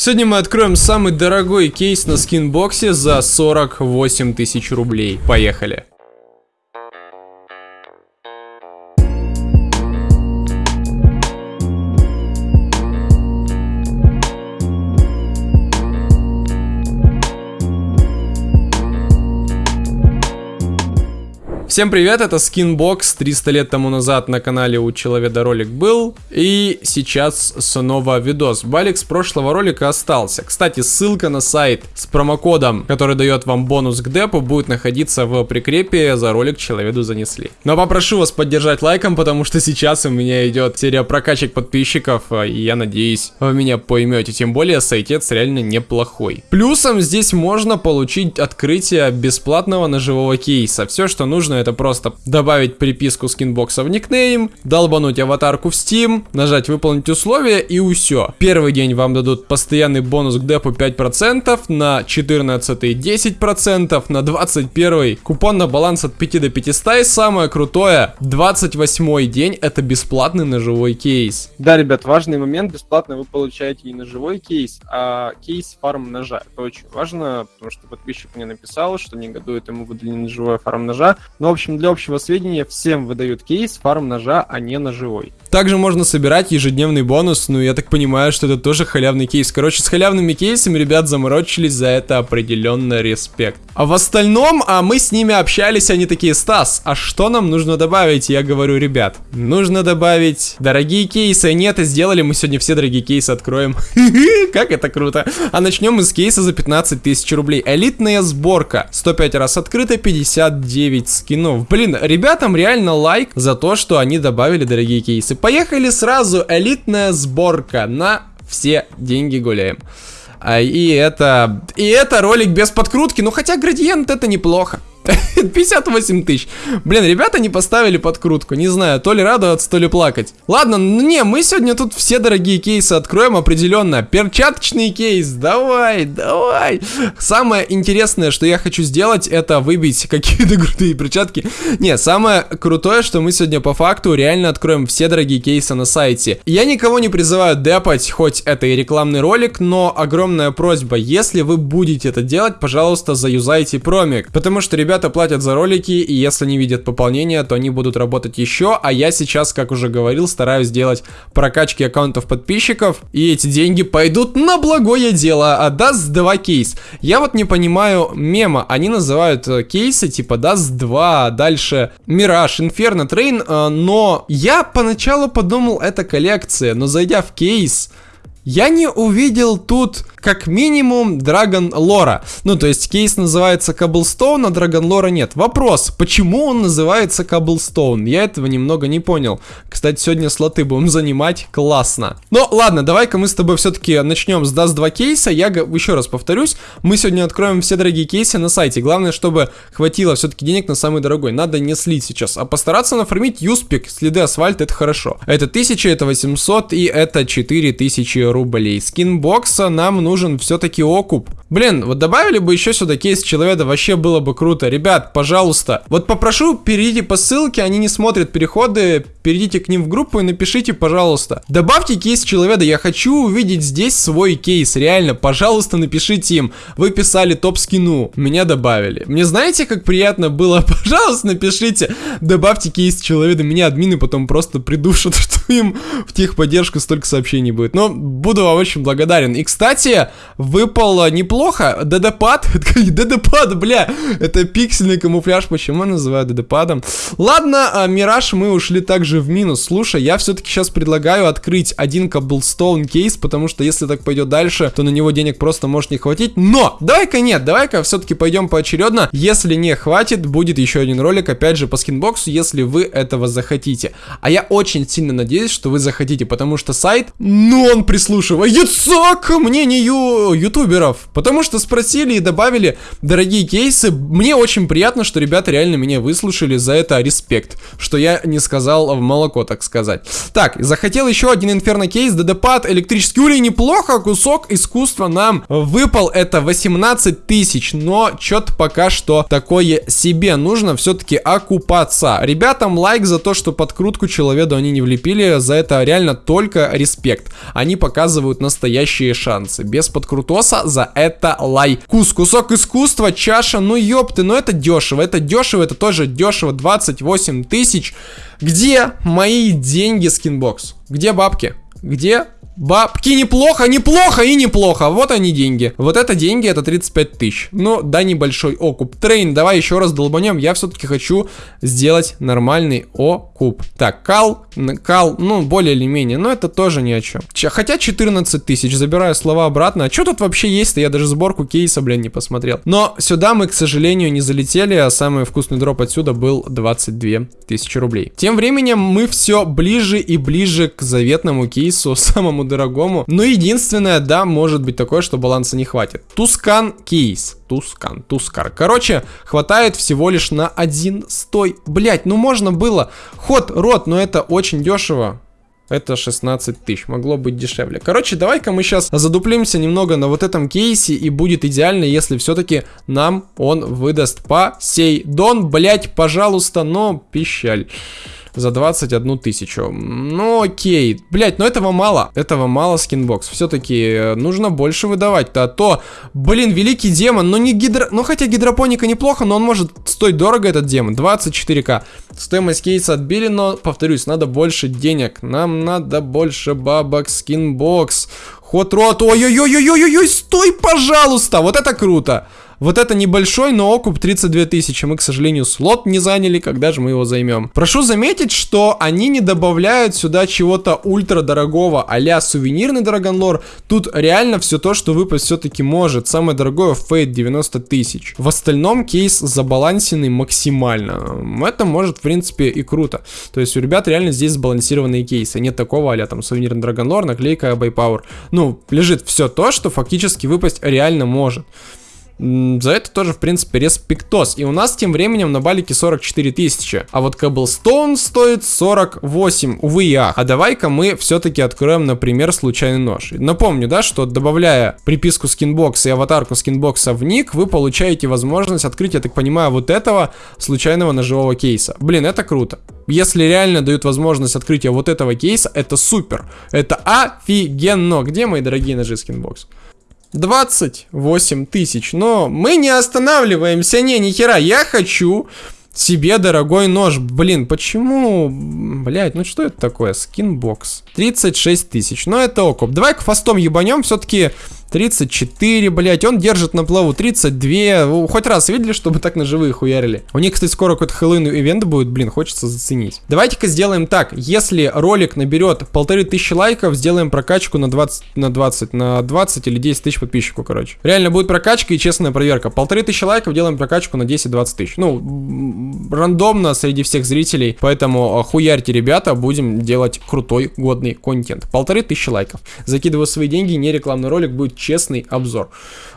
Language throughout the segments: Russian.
Сегодня мы откроем самый дорогой кейс на скинбоксе за 48 тысяч рублей. Поехали. Всем привет, это Skinbox, 300 лет тому назад на канале у Человека ролик был, и сейчас снова видос. Балик с прошлого ролика остался. Кстати, ссылка на сайт с промокодом, который дает вам бонус к депу, будет находиться в прикрепе за ролик Человеку занесли. Но попрошу вас поддержать лайком, потому что сейчас у меня идет серия прокачек подписчиков, и я надеюсь, вы меня поймете. Тем более, сайтец реально неплохой. Плюсом здесь можно получить открытие бесплатного ножевого кейса. Все, что нужно, это это просто добавить приписку SkinBox а в никнейм, долбануть аватарку в Steam, нажать выполнить условия и все. Первый день вам дадут постоянный бонус к депу 5%, на 14 10%, на 21 купон на баланс от 5 до 500 и самое крутое, 28 день это бесплатный ножевой кейс. Да, ребят, важный момент, бесплатно вы получаете не ножевой кейс, а кейс фарм ножа. Это очень важно, потому что подписчик мне написал, что негодует ему выдали ножевой фарм ножа, но общем, для общего сведения, всем выдают кейс фарм ножа, а не ножевой. Также можно собирать ежедневный бонус, ну я так понимаю, что это тоже халявный кейс. Короче, с халявными кейсами ребят заморочились, за это определенно респект. А в остальном, а мы с ними общались, они такие, Стас, а что нам нужно добавить? Я говорю, ребят, нужно добавить дорогие кейсы. Нет, и сделали мы сегодня все дорогие кейсы откроем. Как это круто. А начнем мы с кейса за 15 тысяч рублей. Элитная сборка. 105 раз открыто, 59 скинов. Блин, ребятам реально лайк за то, что они добавили дорогие кейсы. Поехали сразу, элитная сборка на все деньги гуляем. А, и это... И это ролик без подкрутки, ну хотя градиент это неплохо. 58 тысяч. Блин, ребята не поставили подкрутку. Не знаю, то ли радоваться, то ли плакать. Ладно, ну не, мы сегодня тут все дорогие кейсы откроем определенно. Перчаточный кейс, давай, давай. Самое интересное, что я хочу сделать, это выбить какие-то крутые перчатки. Не, самое крутое, что мы сегодня по факту реально откроем все дорогие кейсы на сайте. Я никого не призываю депать, хоть это и рекламный ролик, но огромная просьба, если вы будете это делать, пожалуйста, заюзайте промик. Потому что, ребята, ребята платят за ролики, и если не видят пополнения, то они будут работать еще, а я сейчас, как уже говорил, стараюсь сделать прокачки аккаунтов подписчиков, и эти деньги пойдут на благое дело, а Dust 2 кейс. Я вот не понимаю мема, они называют э, кейсы типа Dust 2, дальше Мираж, Inferno, Train, но я поначалу подумал, это коллекция, но зайдя в кейс, я не увидел тут как минимум Dragon Lore а. Ну, то есть кейс называется Cobblestone, а Dragon Lore а нет. Вопрос, почему он называется Cobblestone? Я этого немного не понял. Кстати, сегодня слоты будем занимать, классно. Но ладно, давай-ка мы с тобой все-таки начнем с Dust 2 кейса. Я еще раз повторюсь, мы сегодня откроем все дорогие кейсы на сайте. Главное, чтобы хватило все-таки денег на самый дорогой. Надо не слить сейчас, а постараться нафармить юспик, следы асфальта, это хорошо. Это 1000, это 800 и это 4000 рублей. SkinBox а нам нужен все-таки окуп. Блин, вот добавили бы еще сюда кейс человека, вообще было бы круто. Ребят, пожалуйста, вот попрошу, перейдите по ссылке, они не смотрят переходы, перейдите к ним в группу и напишите, пожалуйста. Добавьте кейс человека, я хочу увидеть здесь свой кейс, реально, пожалуйста, напишите им. Вы писали топ-скину, меня добавили. Мне знаете, как приятно было? Пожалуйста, напишите, добавьте кейс человека, меня админы потом просто придушат, что им в техподдержку столько сообщений будет. Но буду вам очень благодарен. И, кстати, выпало неплохо неплохо. ДДПад? ДДПад, бля. Это пиксельный камуфляж. Почему называют ДДПадом? Ладно, а, Мираж мы ушли также в минус. Слушай, я все-таки сейчас предлагаю открыть один Cobblestone кейс, потому что если так пойдет дальше, то на него денег просто может не хватить. Но, давай-ка нет, давай-ка все-таки пойдем поочередно. Если не хватит, будет еще один ролик, опять же, по скинбоксу, если вы этого захотите. А я очень сильно надеюсь, что вы захотите, потому что сайт, ну, он прислушивается к мнению ютуберов. Потому Потому что спросили и добавили дорогие кейсы. Мне очень приятно, что ребята реально меня выслушали. За это респект. Что я не сказал в молоко, так сказать. Так, захотел еще один инферно кейс. ДДПад, электрический улей. Неплохо. Кусок искусства нам выпал. Это 18 тысяч. Но что-то пока что такое себе. Нужно все-таки окупаться. Ребятам лайк за то, что подкрутку человеку они не влепили. За это реально только респект. Они показывают настоящие шансы. Без подкрутоса за это лайкус. Кусок искусства, чаша, ну ёпты, ну это дешево. Это дешево, это тоже дешево. 28 тысяч. Где мои деньги, SkinBox? Где бабки? Где Бабки неплохо, неплохо и неплохо. Вот они деньги. Вот это деньги, это 35 тысяч. Ну, да, небольшой окуп. Train, давай еще раз долбанем. Я все-таки хочу сделать нормальный окуп. Так, кал, кал, ну, более или менее. Но это тоже ни о чем. Ч хотя 14 тысяч. Забираю слова обратно. А что тут вообще есть-то? Я даже сборку кейса, блин, не посмотрел. Но сюда мы, к сожалению, не залетели. А самый вкусный дроп отсюда был 22 тысячи рублей. Тем временем мы все ближе и ближе к заветному кейсу, самому дорогому. Но единственное, да, может быть такое, что баланса не хватит. Tuscan кейс. Tuscan, Тускар. Короче, хватает всего лишь на один стой. Блять, ну можно было. Hot Rod, но это очень дешево. Это 16 тысяч, могло быть дешевле. Короче, давай-ка мы сейчас задуплимся немного на вот этом кейсе, и будет идеально, если все-таки нам он выдаст Poseidon, блять, пожалуйста, но пищаль за 21 тысячу. Ну окей. Блять, но этого мало. Этого мало SkinBox. Все-таки э, нужно больше выдавать-то. А то, блин, великий демон. Ну не гидро... Ну хотя гидропоника неплохо, но он может стоить дорого, этот демон. 24к. Стоимость кейса отбили, но, повторюсь, надо больше денег. Нам надо больше бабок SkinBox. Hot Rod. Ой-ой-ой-ой-ой-ой, стой, пожалуйста. Вот это круто. Вот это небольшой, но окуп 32 тысячи. Мы, к сожалению, слот не заняли, когда же мы его займем. Прошу заметить, что они не добавляют сюда чего-то ультра дорогого, а сувенирный Dragon Lore. Тут реально все то, что выпасть все-таки может. Самое дорогое Fade 90 тысяч. В остальном кейс забалансенный максимально. Это может, в принципе, и круто. То есть у ребят реально здесь сбалансированные кейсы. Нет такого, а там сувенирный Dragon Lore, наклейка iBUYPOWER. Ну, лежит все то, что фактически выпасть реально может. За это тоже, в принципе, респектос. И у нас тем временем на балике 44 тысячи. А вот Cobblestone стоит 48, увы и ах. А давай-ка мы все-таки откроем, например, случайный нож. Напомню, да, что добавляя приписку SkinBox а и аватарку SkinBox а в ник, вы получаете возможность открыть, я так понимаю, вот этого случайного ножевого кейса. Блин, это круто. Если реально дают возможность открытия вот этого кейса, это супер. Это офигенно. Где мои дорогие ножи SkinBox? 28 тысяч. Но мы не останавливаемся. Не, ни хера. Я хочу себе дорогой нож. Блин, почему? Блять, ну что это такое? SkinBox. 36 тысяч. Ну это окуп. Давай-ка фастом ебанем. Все-таки 34, блять, он держит на плаву 32. Хоть раз видели, чтобы так на живые хуярили? У них, кстати, скоро какой-то Хэллоуин event будет, блин, хочется заценить. Давайте-ка сделаем так. Если ролик наберет полторы тысячи лайков, сделаем прокачку на 20, на 20, на 20 или 10 тысяч подписчиков, короче. Реально будет прокачка и честная проверка. Полторы тысячи лайков, делаем прокачку на 10-20 тысяч. Ну, рандомно среди всех зрителей, поэтому а, хуярьте, ребята, будем делать крутой, годный контент. Полторы тысячи лайков. Закидываю свои деньги, не рекламный ролик, будет честный обзор.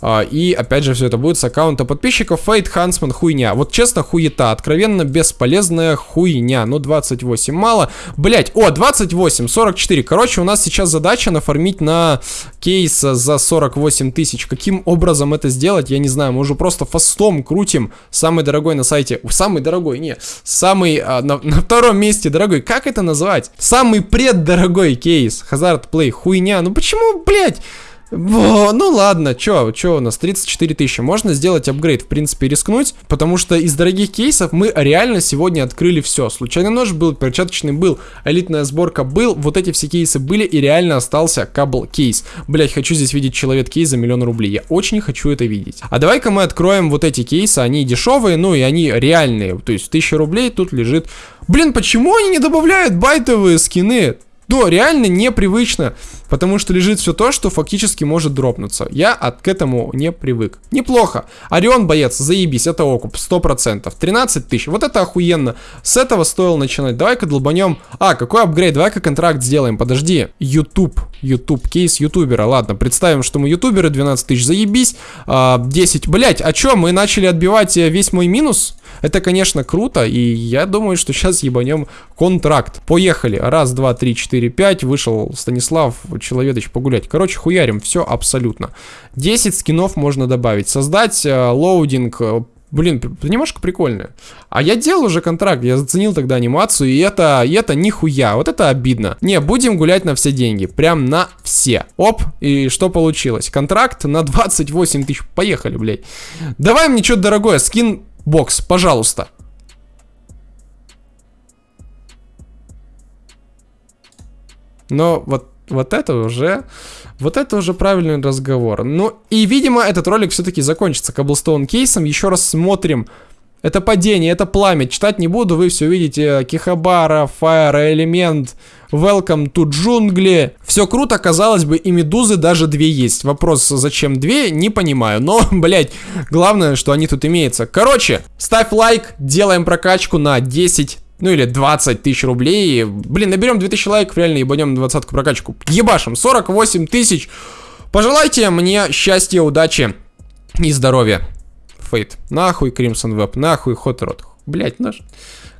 А, и опять же все это будет с аккаунта подписчиков. Фейт Хансман хуйня. Вот честно хуета. Откровенно бесполезная хуйня. Ну 28 мало. Блять, о 28, 44. Короче, у нас сейчас задача нафармить на кейс за 48 тысяч. Каким образом это сделать, я не знаю. Мы уже просто фастом крутим. Самый дорогой на сайте. Самый дорогой, не. Самый а, на, на втором месте дорогой. Как это назвать? Самый преддорогой кейс. Hazard Play. Хуйня. Ну почему, блять? Во, ну ладно, чё, чё у нас, 34 тысячи. Можно сделать апгрейд, в принципе, рискнуть, потому что из дорогих кейсов мы реально сегодня открыли все. Случайный нож был, перчаточный был, элитная сборка был, вот эти все кейсы были, и реально остался кабл кейс. Блять, хочу здесь видеть человек кейс за миллион рублей. Я очень хочу это видеть. А давай-ка мы откроем вот эти кейсы, они дешевые, ну и они реальные. То есть 1000 рублей тут лежит... Блин, почему они не добавляют байтовые скины? Да, реально непривычно, потому что лежит все то, что фактически может дропнуться. Я от, к этому не привык. Неплохо. Орион боец, заебись, это окуп, 100%. 13 тысяч, вот это охуенно. С этого стоило начинать. Давай-ка долбанем. А, какой апгрейд, давай-ка контракт сделаем, подожди. YouTube, YouTube, кейс ютубера, ладно, представим, что мы ютуберы, 12 тысяч, заебись. А, 10, блять, а чё, мы начали отбивать э, весь мой минус? Это, конечно, круто, и я думаю, что сейчас ебанем контракт. Поехали. Раз, два, три, четыре, пять. Вышел Станислав Человедыч погулять. Короче, хуярим все абсолютно. 10 скинов можно добавить. Создать э, loading, э, Блин, немножко прикольно. А я делал уже контракт, я заценил тогда анимацию, и это, и это нихуя, вот это обидно. Не, будем гулять на все деньги, прям на все. Оп, и что получилось? Контракт на 28 тысяч, поехали, блядь. Давай мне что-то дорогое, скин бокс, пожалуйста. Но вот, вот это уже... Вот это уже правильный разговор. Ну и, видимо, этот ролик все-таки закончится Cobblestone кейсом. Еще раз смотрим. Это падение, это пламя. Читать не буду, вы все видите. Кихабара, Fire, Элемент, Welcome to джунгли. Все круто, казалось бы, и медузы даже две есть. Вопрос, зачем две, не понимаю. Но, блять, главное, что они тут имеются. Короче, ставь лайк, делаем прокачку на 10 ну или 20 тысяч рублей. Блин, наберем 2000 лайков, реально ебанем 20 прокачку. Ебашим, 48 тысяч. Пожелайте мне счастья, удачи и здоровья. Фейт. Нахуй Crimson Web, нахуй Hot Rod. Блять, наш.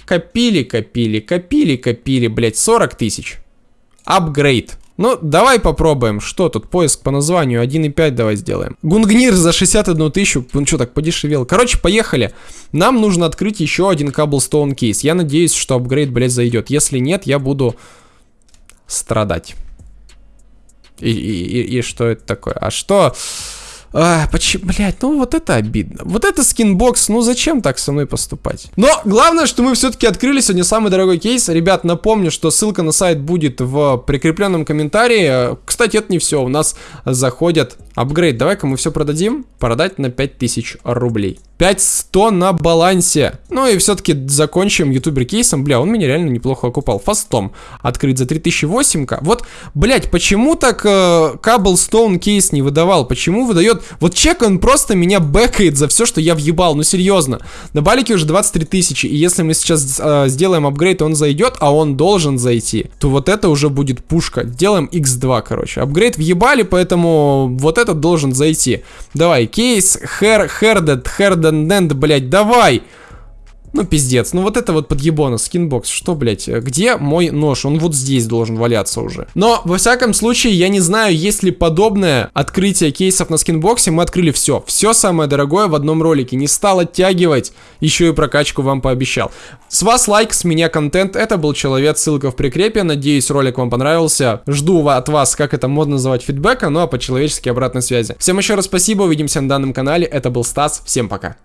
Копили, копили, копили, копили, блять, 40 тысяч. Апгрейд. Ну, давай попробуем. Что тут? Поиск по названию 1.5 давай сделаем. Гунгнир за 61 тысячу. Он что, так подешевел? Короче, поехали. Нам нужно открыть еще один Cobblestone кейс. Я надеюсь, что апгрейд, блядь, зайдет. Если нет, я буду страдать. И, и, и, и что это такое? А что... А, почему, блядь, ну вот это обидно. Вот это скинбокс, ну зачем так со мной поступать? Но главное, что мы все-таки открыли сегодня самый дорогой кейс. Ребят, напомню, что ссылка на сайт будет в прикрепленном комментарии. Кстати, это не все, у нас заходят апгрейд. Давай-ка мы все продадим. Продать на 5000 рублей. 5100 на балансе. Ну и все-таки закончим ютубер кейсом. Бля, он меня реально неплохо окупал. Фастом. Открыть за 3008к. Вот, блять, почему так э, Cobblestone кейс не выдавал? Почему выдает... Вот чек, он просто меня бэкает за все, что я въебал. Ну серьезно. На балике уже 23 тысячи. И если мы сейчас э, сделаем апгрейд, он зайдет, а он должен зайти, то вот это уже будет пушка. Делаем x2, короче. Апгрейд въебали, поэтому вот этот должен зайти. Давай, кейс, хер, хердед, Денденд, блядь, давай! Ну, пиздец. Ну, вот это вот подъебона, SkinBox. Что, блядь, где мой нож? Он вот здесь должен валяться уже. Но, во всяком случае, я не знаю, есть ли подобное открытие кейсов на SkinBox е. Мы открыли все. Все самое дорогое в одном ролике. Не стал оттягивать. Еще и прокачку вам пообещал. С вас лайк, с меня контент. Это был Человек, ссылка в прикрепе. Надеюсь, ролик вам понравился. Жду от вас, как это модно называть, фидбэка, ну а по-человечески обратной связи. Всем еще раз спасибо, увидимся на данном канале. Это был Стас, всем пока.